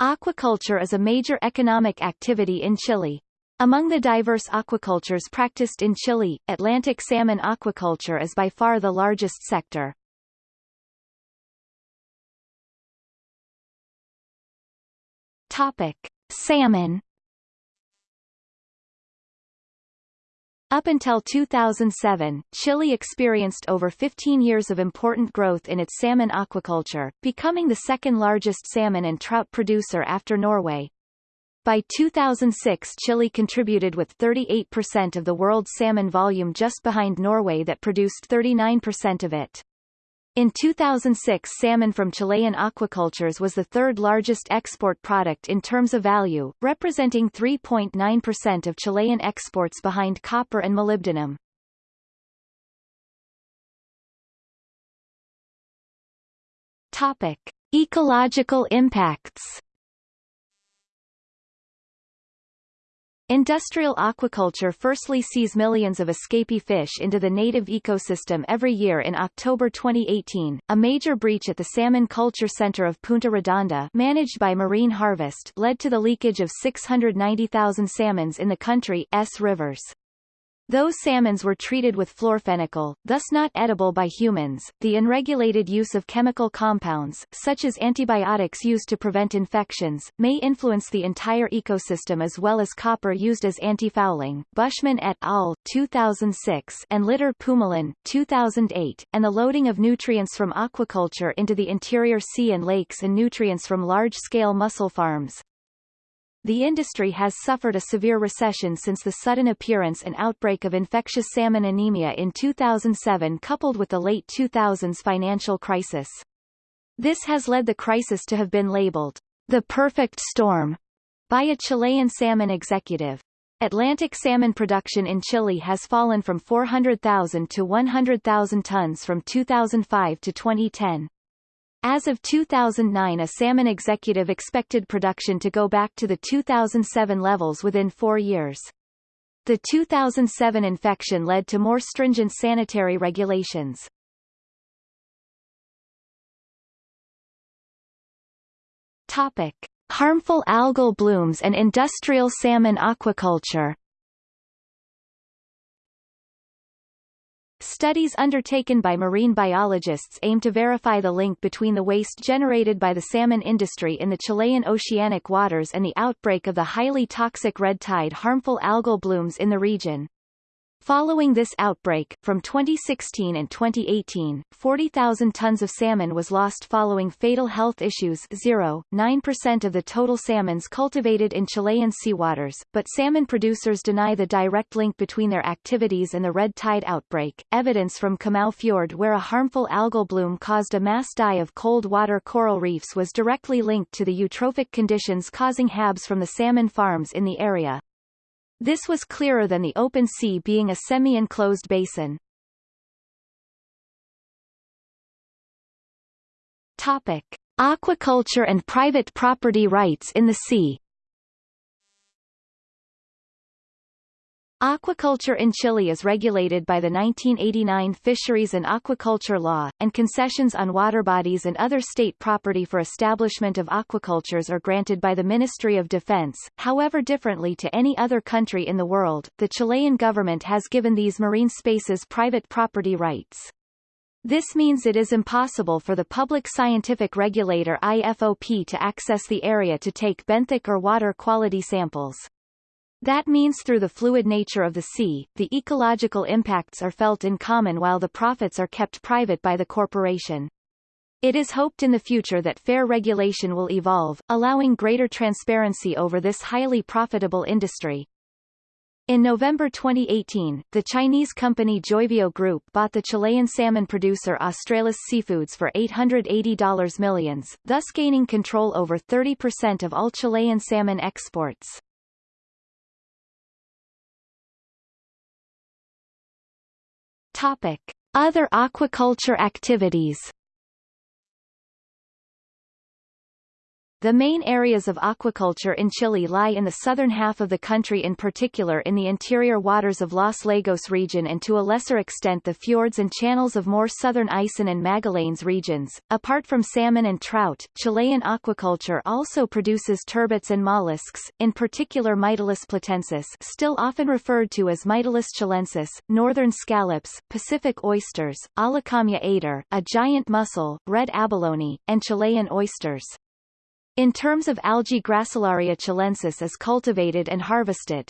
Aquaculture is a major economic activity in Chile. Among the diverse aquacultures practiced in Chile, Atlantic salmon aquaculture is by far the largest sector. Topic: Salmon Up until 2007, Chile experienced over 15 years of important growth in its salmon aquaculture, becoming the second largest salmon and trout producer after Norway. By 2006 Chile contributed with 38% of the world's salmon volume just behind Norway that produced 39% of it. In 2006 salmon from Chilean aquacultures was the third largest export product in terms of value, representing 3.9% of Chilean exports behind copper and molybdenum. Topic. Ecological impacts Industrial aquaculture firstly sees millions of escapee fish into the native ecosystem every year in October 2018. A major breach at the Salmon Culture Center of Punta Redonda managed by Marine Harvest led to the leakage of 690,000 salmons in the country's rivers. Those salmons were treated with florfenicol, thus not edible by humans. The unregulated use of chemical compounds, such as antibiotics used to prevent infections, may influence the entire ecosystem as well as copper used as antifouling. Buschmann et al. 2006 and Litter Pumalin 2008, and the loading of nutrients from aquaculture into the interior sea and lakes and nutrients from large-scale mussel farms, the industry has suffered a severe recession since the sudden appearance and outbreak of infectious salmon anemia in 2007 coupled with the late 2000s financial crisis. This has led the crisis to have been labeled the perfect storm by a Chilean salmon executive. Atlantic salmon production in Chile has fallen from 400,000 to 100,000 tons from 2005 to 2010. As of 2009 a salmon executive expected production to go back to the 2007 levels within four years. The 2007 infection led to more stringent sanitary regulations. Topic. Harmful algal blooms and industrial salmon aquaculture Studies undertaken by marine biologists aim to verify the link between the waste generated by the salmon industry in the Chilean oceanic waters and the outbreak of the highly toxic red tide harmful algal blooms in the region. Following this outbreak, from 2016 and 2018, 40,000 tons of salmon was lost following fatal health issues 0.9% of the total salmons cultivated in Chilean seawaters, but salmon producers deny the direct link between their activities and the red tide outbreak. Evidence from Comau Fjord where a harmful algal bloom caused a mass die of cold water coral reefs was directly linked to the eutrophic conditions causing HABs from the salmon farms in the area. This was clearer than the open sea being a semi-enclosed basin. Topic. Aquaculture and private property rights in the sea Aquaculture in Chile is regulated by the 1989 Fisheries and Aquaculture Law, and concessions on water bodies and other state property for establishment of aquacultures are granted by the Ministry of Defense. However differently to any other country in the world, the Chilean government has given these marine spaces private property rights. This means it is impossible for the public scientific regulator IFOP to access the area to take benthic or water quality samples. That means through the fluid nature of the sea, the ecological impacts are felt in common while the profits are kept private by the corporation. It is hoped in the future that fair regulation will evolve, allowing greater transparency over this highly profitable industry. In November 2018, the Chinese company Joyvio Group bought the Chilean salmon producer Australis Seafoods for $880 millions, thus gaining control over 30% of all Chilean salmon exports. Topic. Other aquaculture activities The main areas of aquaculture in Chile lie in the southern half of the country in particular in the interior waters of Los Lagos region and to a lesser extent the fjords and channels of more southern Aysén and Magallanes regions. Apart from salmon and trout, Chilean aquaculture also produces turbots and mollusks, in particular Mytilus platensis still often referred to as Mytilus chilensis, northern scallops, Pacific oysters, Aulacomya ater, a giant mussel, red abalone, and Chilean oysters. In terms of algae Gracilaria chilensis is cultivated and harvested.